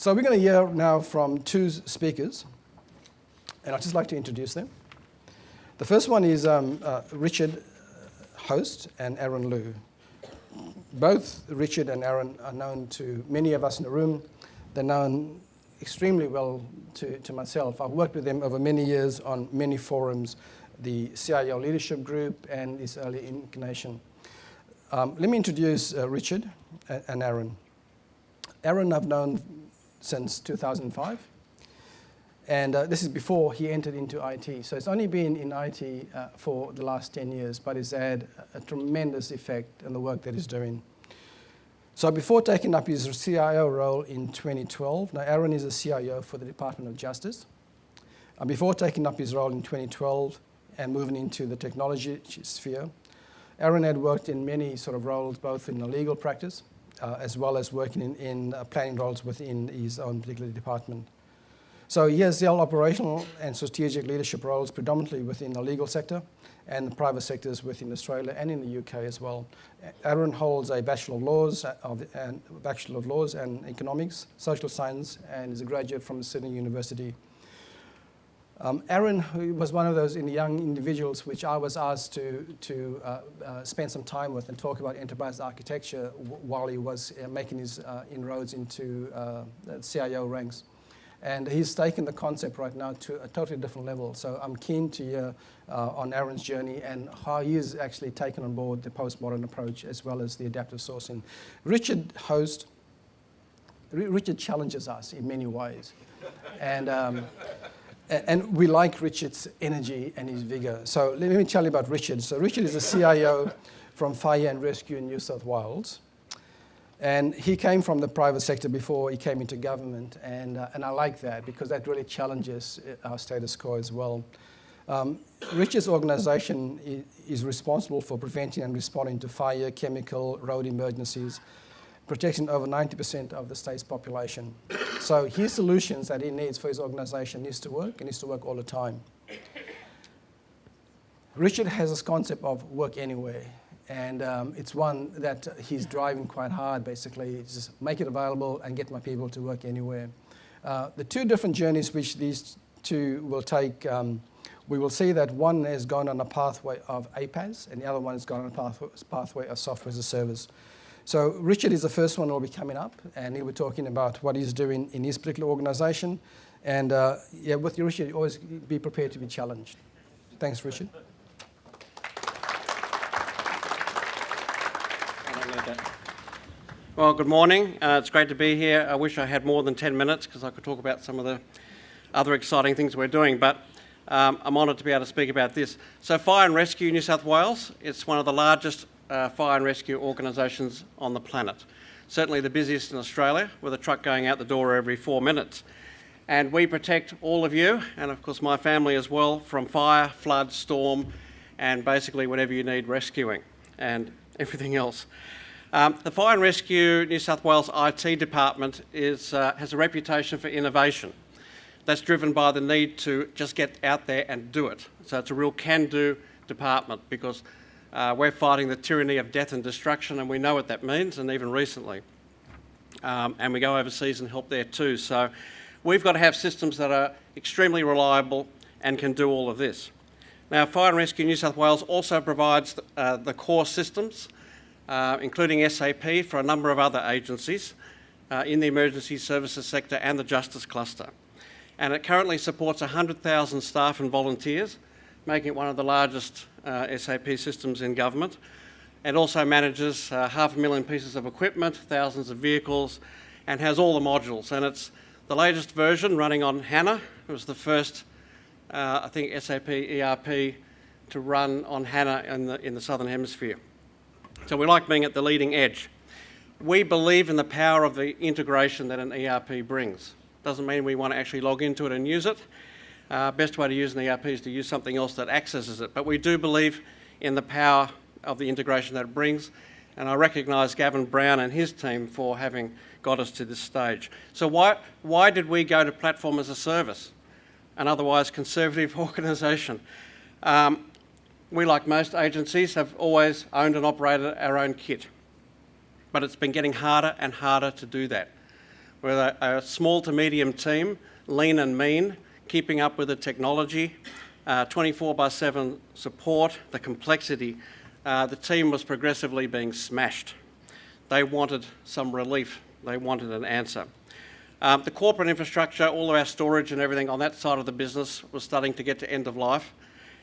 So we're going to hear now from two speakers, and I'd just like to introduce them. The first one is um, uh, Richard Host and Aaron Liu. Both Richard and Aaron are known to many of us in the room. They're known extremely well to, to myself. I've worked with them over many years on many forums, the CIO Leadership Group and this early incarnation. Um, let me introduce uh, Richard and Aaron. Aaron I've known since 2005. And uh, this is before he entered into IT. So it's only been in IT uh, for the last 10 years, but it's had a tremendous effect on the work that he's doing. So before taking up his CIO role in 2012, now Aaron is a CIO for the Department of Justice. And before taking up his role in 2012 and moving into the technology sphere, Aaron had worked in many sort of roles, both in the legal practice, as well as working in, in uh, planning roles within his own particular department. So he has held operational and strategic leadership roles predominantly within the legal sector and the private sectors within Australia and in the UK as well. Aaron holds a Bachelor of Laws, uh, of, and Bachelor of Laws and Economics, Social Science, and is a graduate from Sydney University. Um, Aaron was one of those young individuals which I was asked to, to uh, uh, spend some time with and talk about enterprise architecture while he was uh, making his uh, inroads into uh, CIO ranks. And he's taken the concept right now to a totally different level. So I'm keen to hear uh, on Aaron's journey and how he has actually taken on board the postmodern approach as well as the adaptive sourcing. Richard Host, Richard challenges us in many ways. And um, and we like Richard's energy and his vigor. So let me tell you about Richard. So Richard is a CIO from Fire and Rescue in New South Wales. And he came from the private sector before he came into government. And, uh, and I like that because that really challenges uh, our status quo as well. Um, Richard's organization is responsible for preventing and responding to fire, chemical, road emergencies, protecting over 90% of the state's population. So his solutions that he needs for his organization needs to work and needs to work all the time. Richard has this concept of work anywhere. And um, it's one that he's driving quite hard, basically. Just make it available and get my people to work anywhere. Uh, the two different journeys which these two will take, um, we will see that one has gone on a pathway of APaaS and the other one has gone on a pathway of software as a service. So Richard is the first one who will be coming up, and he'll be talking about what he's doing in his particular organization. And uh, yeah, with Richard, always be prepared to be challenged. Thanks, Richard. Well, good morning. Uh, it's great to be here. I wish I had more than 10 minutes because I could talk about some of the other exciting things we're doing, but um, I'm honoured to be able to speak about this. So Fire and Rescue New South Wales, it's one of the largest uh, fire and rescue organisations on the planet. Certainly the busiest in Australia, with a truck going out the door every four minutes. And we protect all of you, and of course my family as well, from fire, flood, storm, and basically whatever you need rescuing, and everything else. Um, the Fire and Rescue New South Wales IT department is, uh, has a reputation for innovation. That's driven by the need to just get out there and do it. So it's a real can-do department because uh, we're fighting the tyranny of death and destruction, and we know what that means, and even recently. Um, and we go overseas and help there too. So we've got to have systems that are extremely reliable and can do all of this. Now, Fire and Rescue New South Wales also provides the, uh, the core systems, uh, including SAP for a number of other agencies uh, in the emergency services sector and the justice cluster. And it currently supports 100,000 staff and volunteers, making it one of the largest uh, SAP systems in government. It also manages uh, half a million pieces of equipment, thousands of vehicles, and has all the modules. And it's the latest version running on HANA. It was the first, uh, I think, SAP ERP to run on HANA in the, in the Southern Hemisphere. So we like being at the leading edge. We believe in the power of the integration that an ERP brings. Doesn't mean we want to actually log into it and use it, uh, best way to use an ERP is to use something else that accesses it. But we do believe in the power of the integration that it brings. And I recognise Gavin Brown and his team for having got us to this stage. So why, why did we go to platform as a service? An otherwise conservative organisation. Um, we, like most agencies, have always owned and operated our own kit. But it's been getting harder and harder to do that. with a, a small to medium team, lean and mean, keeping up with the technology, uh, 24 by 7 support, the complexity. Uh, the team was progressively being smashed. They wanted some relief. They wanted an answer. Um, the corporate infrastructure, all of our storage and everything on that side of the business was starting to get to end of life.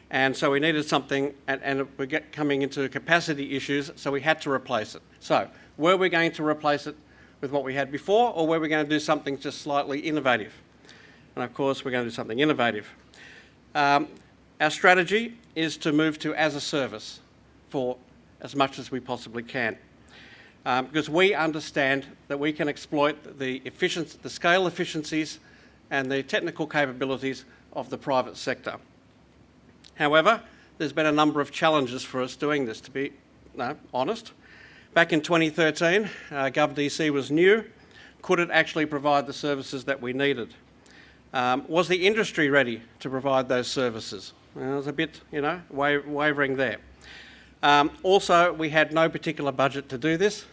And so we needed something, and, and we're get, coming into capacity issues, so we had to replace it. So, were we going to replace it with what we had before, or were we going to do something just slightly innovative? And of course, we're going to do something innovative. Um, our strategy is to move to as a service for as much as we possibly can. Um, because we understand that we can exploit the, efficiency, the scale efficiencies and the technical capabilities of the private sector. However, there's been a number of challenges for us doing this, to be no, honest. Back in 2013, uh, GovDC was new. Could it actually provide the services that we needed? Um, was the industry ready to provide those services? It was a bit, you know, wa wavering there. Um, also, we had no particular budget to do this,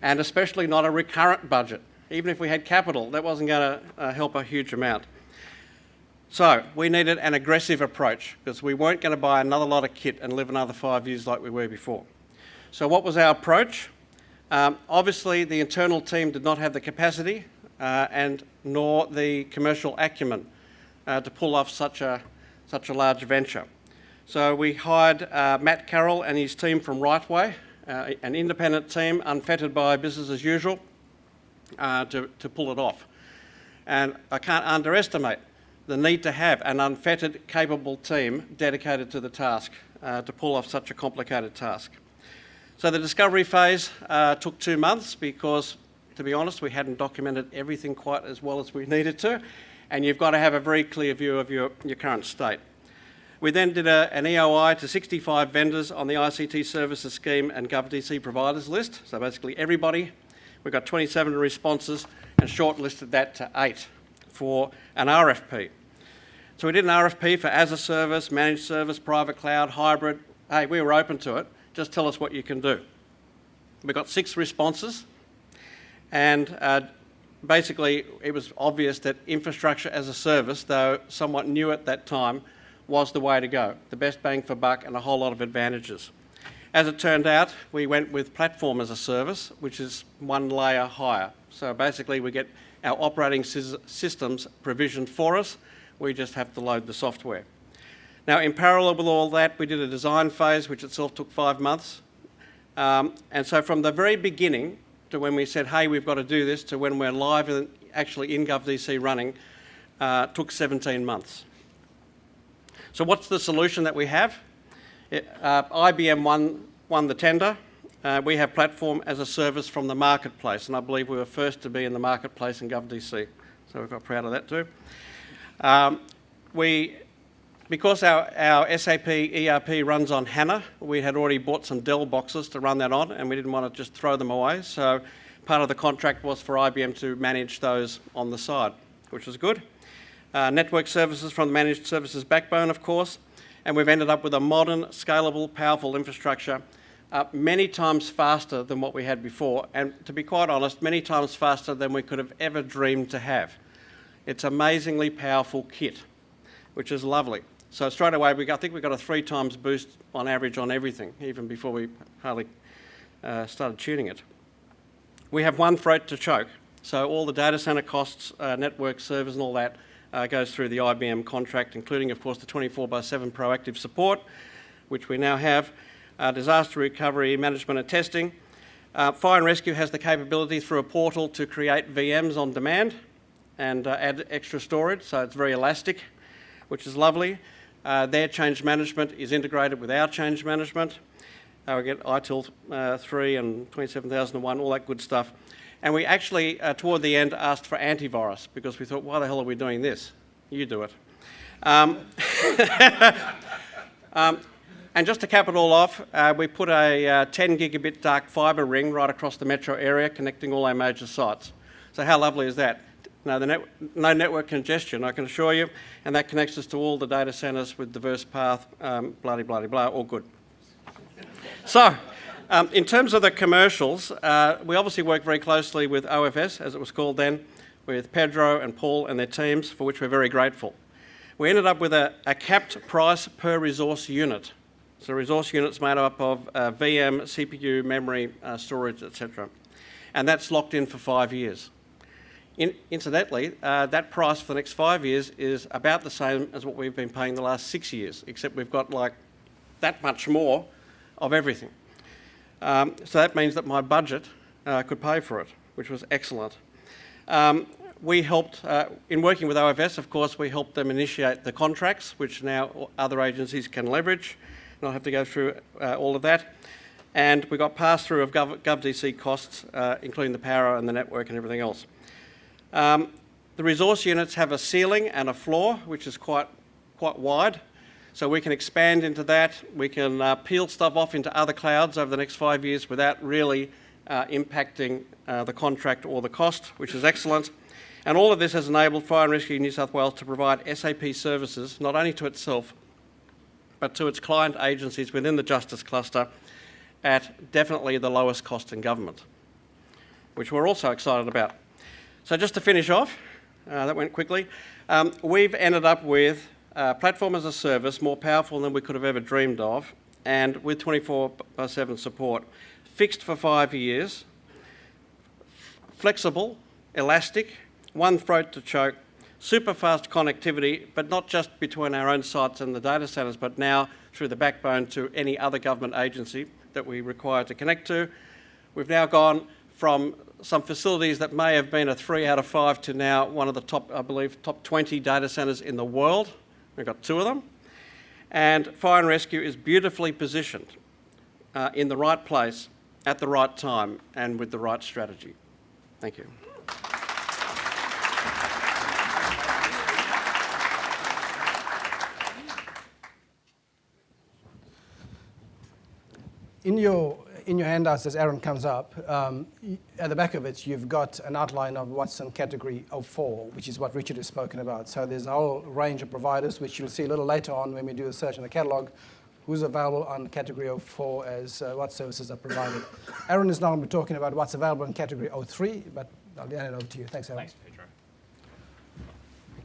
and especially not a recurrent budget. Even if we had capital, that wasn't going to uh, help a huge amount. So we needed an aggressive approach because we weren't going to buy another lot of kit and live another five years like we were before. So what was our approach? Um, obviously, the internal team did not have the capacity and nor the commercial acumen uh, to pull off such a, such a large venture. So we hired uh, Matt Carroll and his team from Rightway, uh, an independent team unfettered by business as usual, uh, to, to pull it off. And I can't underestimate the need to have an unfettered, capable team dedicated to the task uh, to pull off such a complicated task. So the discovery phase uh, took two months because, to be honest, we hadn't documented everything quite as well as we needed to, and you've got to have a very clear view of your, your current state. We then did a, an EOI to 65 vendors on the ICT services scheme and GovDC providers list, so basically everybody. We got 27 responses and shortlisted that to eight for an RFP. So we did an RFP for as a service, managed service, private cloud, hybrid. Hey, we were open to it. Just tell us what you can do. We got six responses, and uh, basically it was obvious that infrastructure as a service, though somewhat new at that time, was the way to go. The best bang for buck and a whole lot of advantages. As it turned out, we went with platform as a service, which is one layer higher. So basically we get our operating systems provisioned for us we just have to load the software. Now, in parallel with all that, we did a design phase, which itself took five months. Um, and so from the very beginning to when we said, hey, we've got to do this, to when we're live and actually in GovDC running, uh, took 17 months. So what's the solution that we have? It, uh, IBM won, won the tender. Uh, we have platform as a service from the marketplace, and I believe we were first to be in the marketplace in GovDC. So we're quite proud of that too. Um, we, because our, our SAP ERP runs on HANA, we had already bought some Dell boxes to run that on and we didn't want to just throw them away. So part of the contract was for IBM to manage those on the side, which was good. Uh, network services from the managed services backbone, of course, and we've ended up with a modern, scalable, powerful infrastructure uh, many times faster than what we had before, and to be quite honest, many times faster than we could have ever dreamed to have. It's amazingly powerful kit, which is lovely. So straight away, we I think we got a three times boost on average on everything, even before we hardly uh, started tuning it. We have one throat to choke. So all the data center costs, uh, network servers and all that uh, goes through the IBM contract, including, of course, the 24 by 7 proactive support, which we now have, uh, disaster recovery management and testing. Uh, Fire and Rescue has the capability through a portal to create VMs on demand and uh, add extra storage, so it's very elastic, which is lovely. Uh, their change management is integrated with our change management. Uh, we get ITIL uh, 3 and 27001, all that good stuff. And we actually, uh, toward the end, asked for antivirus because we thought, why the hell are we doing this? You do it. Um, um, and just to cap it all off, uh, we put a uh, 10 gigabit dark fibre ring right across the metro area connecting all our major sites. So how lovely is that? No, net, no network congestion, I can assure you, and that connects us to all the data centres with diverse path, um, blah, blah, blah, all good. So, um, in terms of the commercials, uh, we obviously work very closely with OFS, as it was called then, with Pedro and Paul and their teams, for which we're very grateful. We ended up with a, a capped price per resource unit. So resource units made up of uh, VM, CPU, memory, uh, storage, etc. And that's locked in for five years. In, incidentally, uh, that price for the next five years is about the same as what we've been paying the last six years, except we've got like that much more of everything. Um, so that means that my budget uh, could pay for it, which was excellent. Um, we helped, uh, in working with OFS, of course, we helped them initiate the contracts, which now other agencies can leverage. and I'll have to go through uh, all of that. And we got pass-through of Gov GovDC costs, uh, including the power and the network and everything else. Um, the resource units have a ceiling and a floor, which is quite, quite wide. So we can expand into that. We can uh, peel stuff off into other clouds over the next five years without really uh, impacting uh, the contract or the cost, which is excellent. And all of this has enabled Fire and Rescue New South Wales to provide SAP services, not only to itself, but to its client agencies within the Justice Cluster at definitely the lowest cost in government, which we're also excited about. So just to finish off, uh, that went quickly, um, we've ended up with a platform as a service more powerful than we could have ever dreamed of, and with 24 by 7 support, fixed for five years, flexible, elastic, one throat to choke, super fast connectivity, but not just between our own sites and the data centres, but now through the backbone to any other government agency that we require to connect to. We've now gone from some facilities that may have been a three out of five to now one of the top, I believe, top 20 data centres in the world. We've got two of them. And fire and rescue is beautifully positioned uh, in the right place at the right time and with the right strategy. Thank you. In your in your handouts, as Aaron comes up, um, at the back of it, you've got an outline of what's in category 04, which is what Richard has spoken about. So there's a whole range of providers, which you'll see a little later on when we do a search in the catalogue, who's available on category 04 as uh, what services are provided. Aaron is now going to be talking about what's available in category 03, but I'll hand it over to you. Thanks, Aaron. Thanks.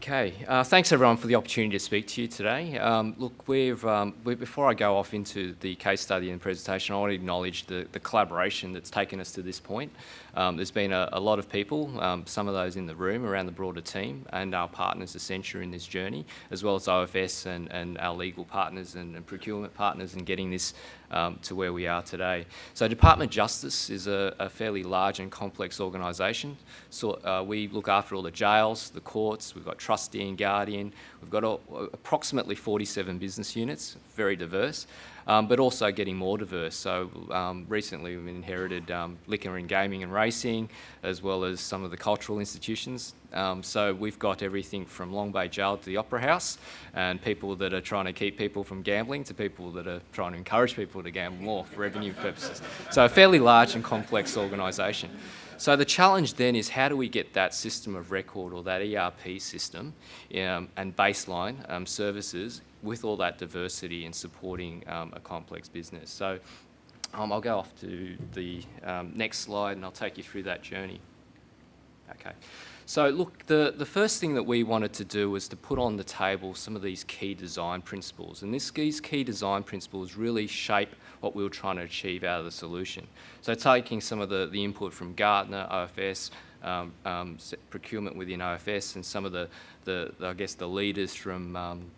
Okay, uh, thanks everyone for the opportunity to speak to you today. Um, look, we've, um, we, before I go off into the case study and presentation, I want to acknowledge the, the collaboration that's taken us to this point. Um, there's been a, a, lot of people, um, some of those in the room around the broader team and our partners Accenture in this journey, as well as OFS and, and our legal partners and, and procurement partners in getting this um, to where we are today. So Department of Justice is a, a fairly large and complex organisation. So uh, we look after all the jails, the courts, we've got trustee and guardian, we've got approximately 47 business units, very diverse um, but also getting more diverse. So um, recently we've inherited um, liquor and gaming and racing, as well as some of the cultural institutions. Um, so we've got everything from Long Bay Jail to the Opera House, and people that are trying to keep people from gambling to people that are trying to encourage people to gamble more for revenue purposes. So a fairly large and complex organisation. So the challenge then is how do we get that system of record or that ERP system um, and baseline um, services with all that diversity and supporting um, a complex business. So um, I'll go off to the um, next slide and I'll take you through that journey. Okay. So look, the, the first thing that we wanted to do was to put on the table some of these key design principles. And this, these key design principles really shape what we were trying to achieve out of the solution. So taking some of the, the input from Gartner, OFS, um, um, procurement within OFS and some of the, the, I guess, the leaders from um,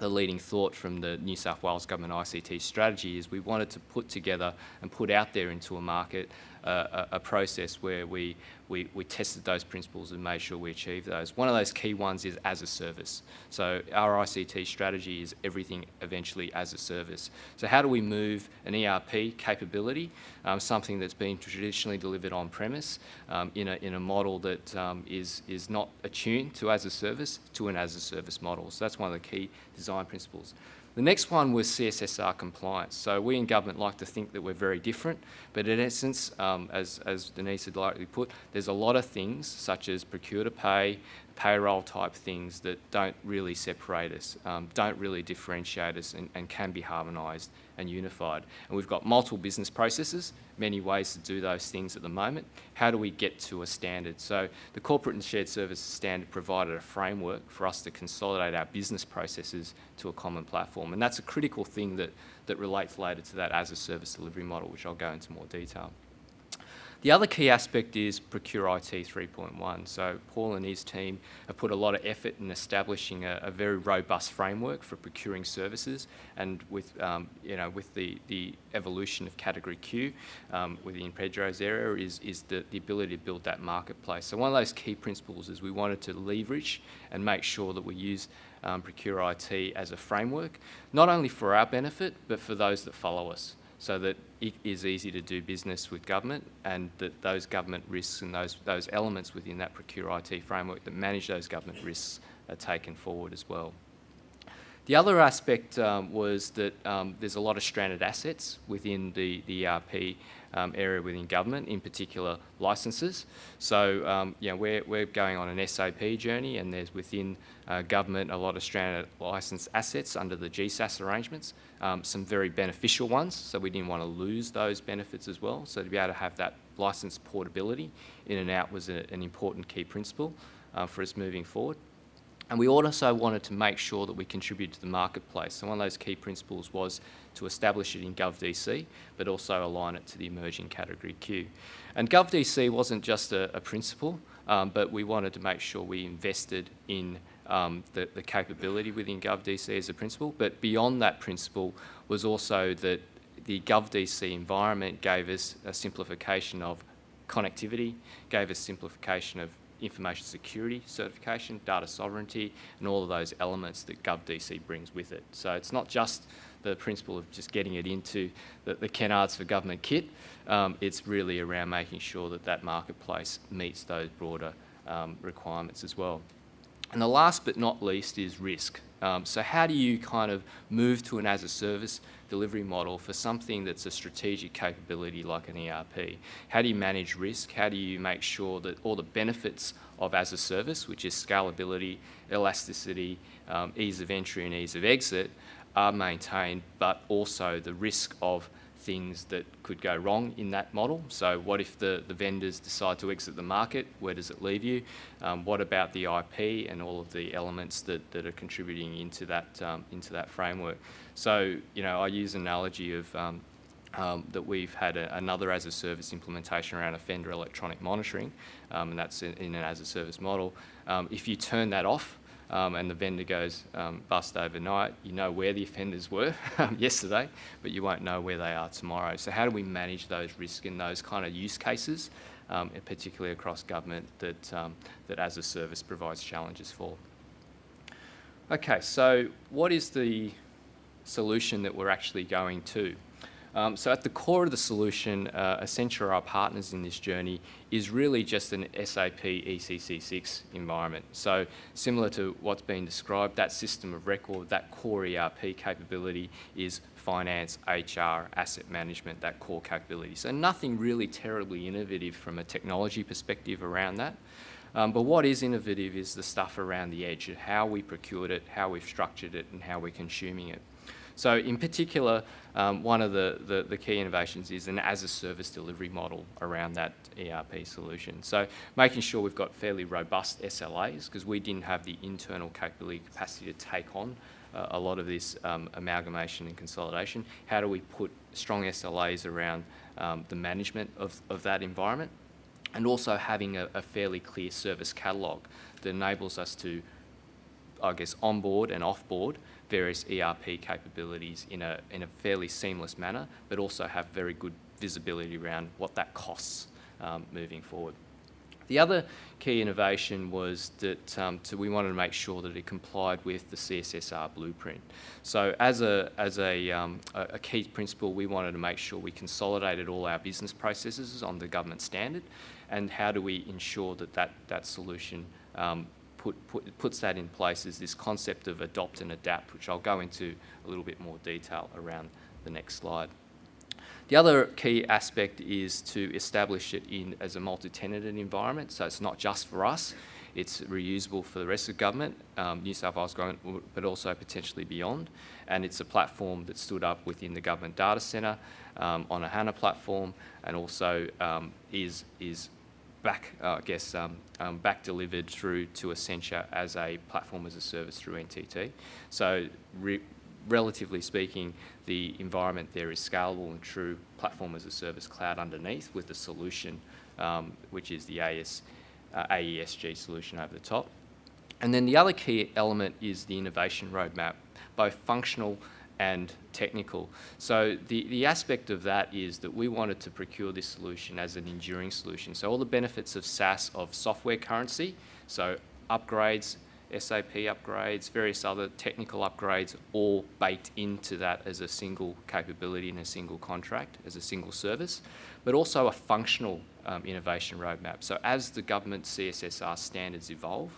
the leading thought from the New South Wales Government ICT strategy is we wanted to put together and put out there into a market a, a, process where we, we, we tested those principles and made sure we achieved those. One of those key ones is as a service. So our ICT strategy is everything eventually as a service. So how do we move an ERP capability, um, something that's been traditionally delivered on premise, um, in, a, in a model that um, is is not attuned to as a service, to an as a service model. So that's one of the key design principles. The next one was CSSR compliance. So we in government like to think that we're very different, but in essence, um, as, as Denise had likely put, there's a lot of things such as procure to pay, payroll type things that don't really separate us, um, don't really differentiate us and, and can be harmonised and unified. And we've got multiple business processes, many ways to do those things at the moment. How do we get to a standard? So the Corporate and Shared Services Standard provided a framework for us to consolidate our business processes to a common platform. And that's a critical thing that, that relates later to that as a service delivery model, which I'll go into more detail. The other key aspect is Procure IT 3.1. So Paul and his team have put a lot of effort in establishing a, a very robust framework for procuring services, and with um, you know with the, the evolution of Category Q um, within Pedro's area is is the, the ability to build that marketplace. So one of those key principles is we wanted to leverage and make sure that we use um, Procure IT as a framework, not only for our benefit but for those that follow us so that it is easy to do business with government and that those government risks and those, those elements within that Procure IT framework that manage those government risks are taken forward as well. The other aspect um, was that um, there's a lot of stranded assets within the, the ERP um, area within government, in particular licences. So, um, you know, we're, we're going on an SAP journey and there's within uh, government a lot of stranded licence assets under the GSAS arrangements, um, some very beneficial ones, so we didn't want to lose those benefits as well. So to be able to have that licence portability in and out was a, an important key principle uh, for us moving forward. And we also wanted to make sure that we contribute to the marketplace. So one of those key principles was to establish it in GovDC, but also align it to the emerging category Q. And GovDC wasn't just a, a principle, um, but we wanted to make sure we invested in um, the, the capability within GovDC as a principle. But beyond that principle was also that the GovDC environment gave us a simplification of connectivity, gave us simplification of information security certification, data sovereignty, and all of those elements that GovDC brings with it. So it's not just the principle of just getting it into the, the Kennards for Government kit, um, it's really around making sure that that marketplace meets those broader um, requirements as well. And the last but not least is risk. Um, so how do you kind of move to an as-a-service delivery model for something that's a strategic capability like an ERP? How do you manage risk? How do you make sure that all the benefits of as-a-service, which is scalability, elasticity, um, ease of entry and ease of exit, are maintained, but also the risk of things that could go wrong in that model. So what if the, the vendors decide to exit the market? Where does it leave you? Um, what about the IP and all of the elements that, that are contributing into that, um, into that framework? So, you know, I use an analogy of um, um, that we've had a, another as a service implementation around offender electronic monitoring, um, and that's in, in, an as a service model. Um, if you turn that off, um, and the vendor goes um, bust overnight, you know where the offenders were yesterday, but you won't know where they are tomorrow. So how do we manage those risks in those kind of use cases, um, particularly across government, that, um, that as a service provides challenges for? Okay, so what is the solution that we're actually going to? Um, so at the core of the solution, uh, Accenture, our partners in this journey, is really just an SAP ECC6 environment. So similar to what's been described, that system of record, that core ERP capability is finance, HR, asset management, that core capability. So nothing really terribly innovative from a technology perspective around that. Um, but what is innovative is the stuff around the edge, how we procured it, how we've structured it, and how we're consuming it. So in particular, um, one of the, the, the, key innovations is an as-a-service delivery model around that ERP solution. So making sure we've got fairly robust SLAs because we didn't have the internal capability capacity to take on uh, a lot of this um, amalgamation and consolidation. How do we put strong SLAs around um, the management of, of that environment? And also having a, a fairly clear service catalogue that enables us to, I guess, onboard and offboard various ERP capabilities in a, in a fairly seamless manner, but also have very good visibility around what that costs um, moving forward. The other key innovation was that um, to, we wanted to make sure that it complied with the CSSR blueprint. So as a, as a, um, a, key principle, we wanted to make sure we consolidated all our business processes on the government standard and how do we ensure that that, that solution um, put, put, puts that in place is this concept of adopt and adapt, which I'll go into a little bit more detail around the next slide. The other key aspect is to establish it in as a multi-tenanted environment, so it's not just for us, It's reusable for the rest of government, um, New South Wales government, but also potentially beyond. And it's a platform that stood up within the government data centre um, on a HANA platform and also um, is, is back, uh, I guess, um, um, back delivered through to Accenture as a platform as a service through NTT. So re relatively speaking, the environment there is scalable and true platform as a service cloud underneath with the solution, um, which is the AS, uh, AESG solution over the top. And then the other key element is the innovation roadmap, both functional and technical. So the, the aspect of that is that we wanted to procure this solution as an enduring solution. So all the benefits of SaaS of software currency, so upgrades, SAP upgrades, various other technical upgrades, all baked into that as a single capability in a single contract, as a single service, but also a functional um, innovation roadmap. So as the government CSSR standards evolve,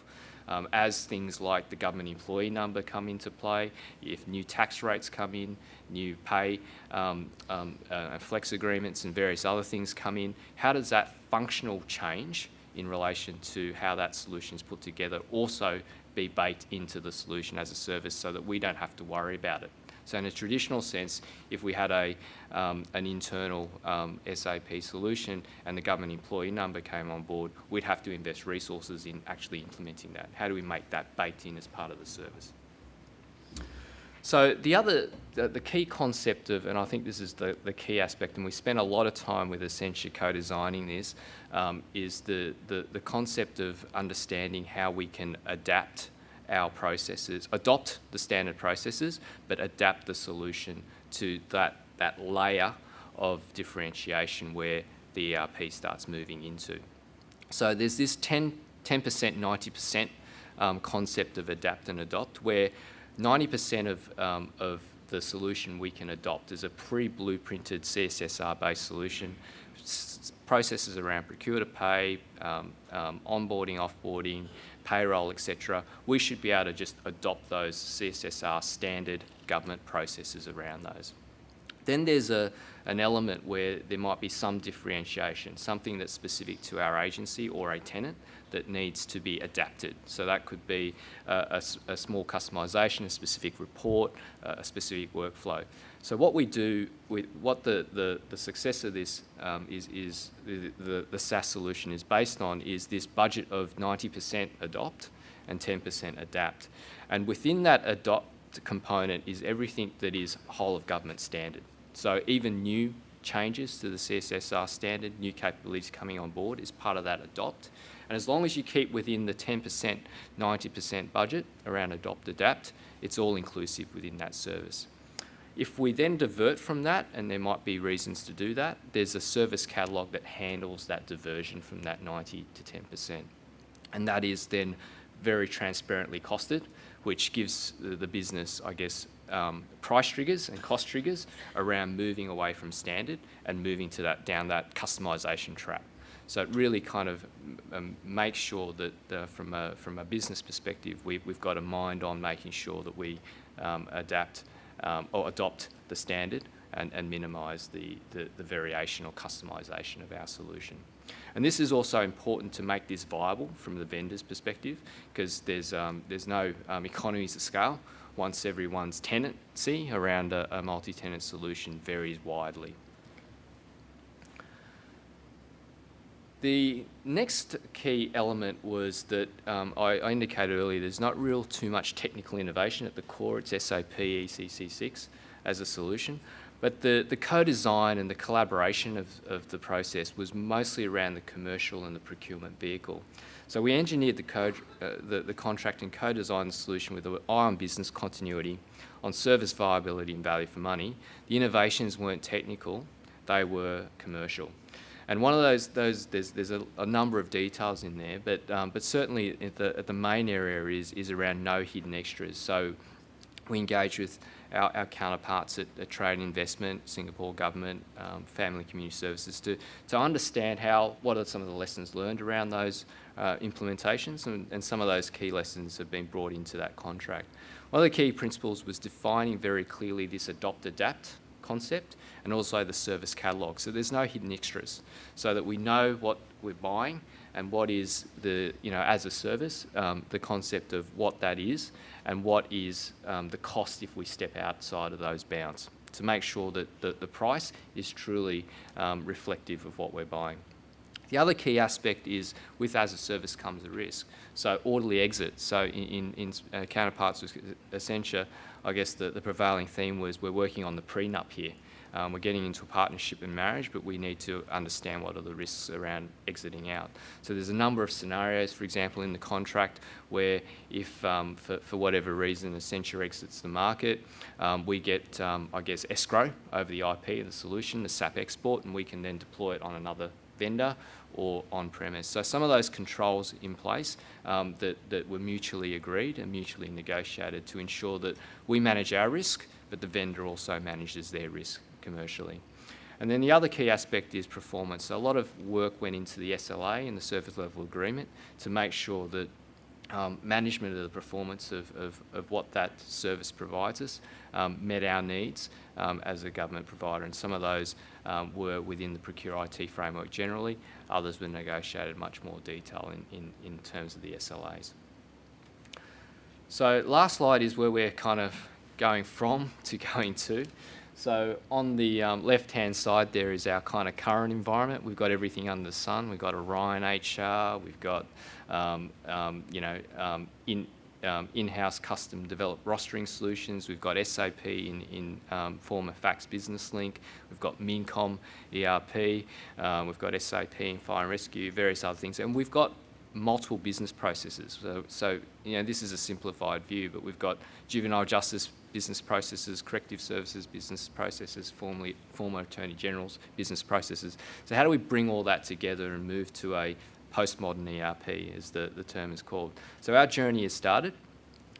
um, as things like the government employee number come into play, if new tax rates come in, new pay, um, um, uh, flex agreements and various other things come in, how does that functional change in relation to how that solution is put together also be baked into the solution as a service so that we don't have to worry about it. So in a traditional sense, if we had a, um, an internal um, SAP solution and the government employee number came on board, we'd have to invest resources in actually implementing that. How do we make that baked in as part of the service? So the other, the, the, key concept of, and I think this is the, the key aspect, and we spent a lot of time with Accenture co-designing this, um, is the, the, the concept of understanding how we can adapt our processes, adopt the standard processes, but adapt the solution to that, that layer of differentiation where the ERP starts moving into. So there's this 10, 10%, 90% um, concept of adapt and adopt where 90% of, um, of the solution we can adopt is a pre-blueprinted CSSR-based solution. S processes around procure to pay, um, um, onboarding, offboarding, payroll, etc. We should be able to just adopt those CSSR standard government processes around those. Then there's a, an element where there might be some differentiation, something that's specific to our agency or a tenant that needs to be adapted. So that could be a, a, small customisation, a specific report, uh, a specific workflow. So what we do, with, what the, the, the success of this um, is, is the, the, the SaaS solution is based on is this budget of 90% adopt and 10% adapt. And within that adopt component is everything that is whole of government standard. So even new changes to the CSSR standard, new capabilities coming on board is part of that adopt. And as long as you keep within the 10%, 90% budget around adopt, adapt, it's all inclusive within that service. If we then divert from that, and there might be reasons to do that, there's a service catalogue that handles that diversion from that 90 to 10%. And that is then very transparently costed, which gives the business, I guess, um, price triggers and cost triggers around moving away from standard and moving to that down that customization track. So it really kind of um, makes sure that uh, from, a, from a business perspective, we, we've got a mind on making sure that we um, adapt um, or adopt the standard and, and minimise the, the, the, variation or customisation of our solution. And this is also important to make this viable from the vendor's perspective because there's, um, there's no um, economies of scale once everyone's tenancy around a, a multi-tenant solution varies widely. The next key element was that um, I, I, indicated earlier there's not real too much technical innovation at the core. It's SAP ECC6 as a solution. But the, the co-design and the collaboration of, of the process was mostly around the commercial and the procurement vehicle. So we engineered the, code, uh, the, the contract and co-designed the solution with an eye on business continuity, on service viability and value for money. The innovations weren't technical, they were commercial. And one of those, those there's, there's a, a number of details in there, but, um, but certainly the, the main area is, is around no hidden extras. So we engage with our, our counterparts at, at, Trade and Investment, Singapore Government, um, Family and Community Services to, to understand how, what are some of the lessons learned around those uh, implementations and, and some of those key lessons have been brought into that contract. One of the key principles was defining very clearly this adopt adapt concept and also the service catalogue. So there's no hidden extras so that we know what we're buying and what is the, you know, as a service, um, the concept of what that is and what is um, the cost if we step outside of those bounds to make sure that the, the price is truly um, reflective of what we're buying. The other key aspect is with as a service comes a risk. So orderly exit. So in, in, in uh, counterparts with Accenture, I guess the, the prevailing theme was we're working on the prenup here. Um, we're getting into a partnership and marriage, but we need to understand what are the risks around exiting out. So there's a number of scenarios, for example, in the contract where if, um, for, for whatever reason, Accenture exits the market, um, we get, um, I guess, escrow over the IP of the solution, the SAP export, and we can then deploy it on another vendor or on-premise. So some of those controls in place um, that, that were mutually agreed and mutually negotiated to ensure that we manage our risk, but the vendor also manages their risk commercially. And then the other key aspect is performance. So a lot of work went into the SLA and the service level agreement to make sure that um, management of the performance of, of, of, what that service provides us um, met our needs um, as a government provider. And some of those um, were within the Procure IT framework generally. Others were negotiated much more detail in, in, in terms of the SLAs. So last slide is where we're kind of going from to going to. So on the um, left-hand side there is our kind of current environment. We've got everything under the sun. We've got Aurion HR. We've got, um, um, you know, um, in, um, in-house custom developed rostering solutions. We've got SAP in, in um, former FACS Business Link. We've got Mincom ERP. we've got SAP in Fire and Rescue, various other things. And we've got multiple business processes. So, so, you know, this is a simplified view, but we've got juvenile justice business processes, corrective services business processes, formerly, former Attorney General's business processes. So how do we bring all that together and move to a postmodern ERP, as the, the term is called? So our journey has started.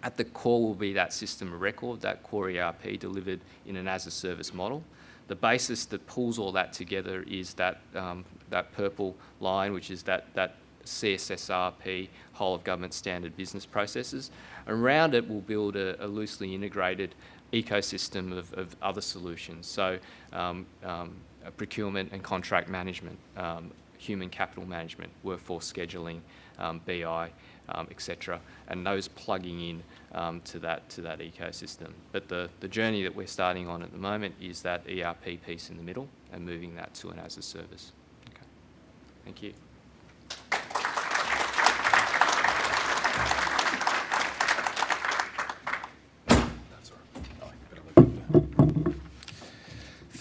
At the core will be that system of record, that core ERP delivered in an as-a-service model. The basis that pulls all that together is that, um, that purple line, which is that, that CSSRP, whole of government standard business processes. Around it, we'll build a, a loosely integrated ecosystem of, of other solutions. So um, um, procurement and contract management, um, human capital management, workforce scheduling, um, BI, um, etc., and those plugging in um, to that to that ecosystem. But the the journey that we're starting on at the moment is that ERP piece in the middle and moving that to an as a service. Okay, thank you.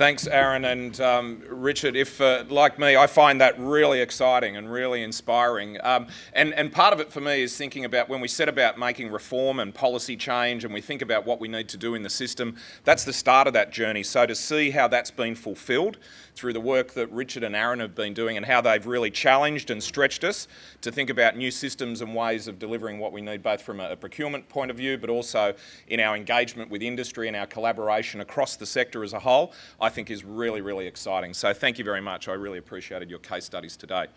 Thanks, Aaron and um, Richard. If, uh, like me, I find that really exciting and really inspiring. Um, and, and part of it for me is thinking about when we set about making reform and policy change and we think about what we need to do in the system, that's the start of that journey. So to see how that's been fulfilled through the work that Richard and Aaron have been doing and how they've really challenged and stretched us to think about new systems and ways of delivering what we need both from a, a procurement point of view but also in our engagement with industry and our collaboration across the sector as a whole, I think is really, really exciting. So thank you very much. I really appreciated your case studies today.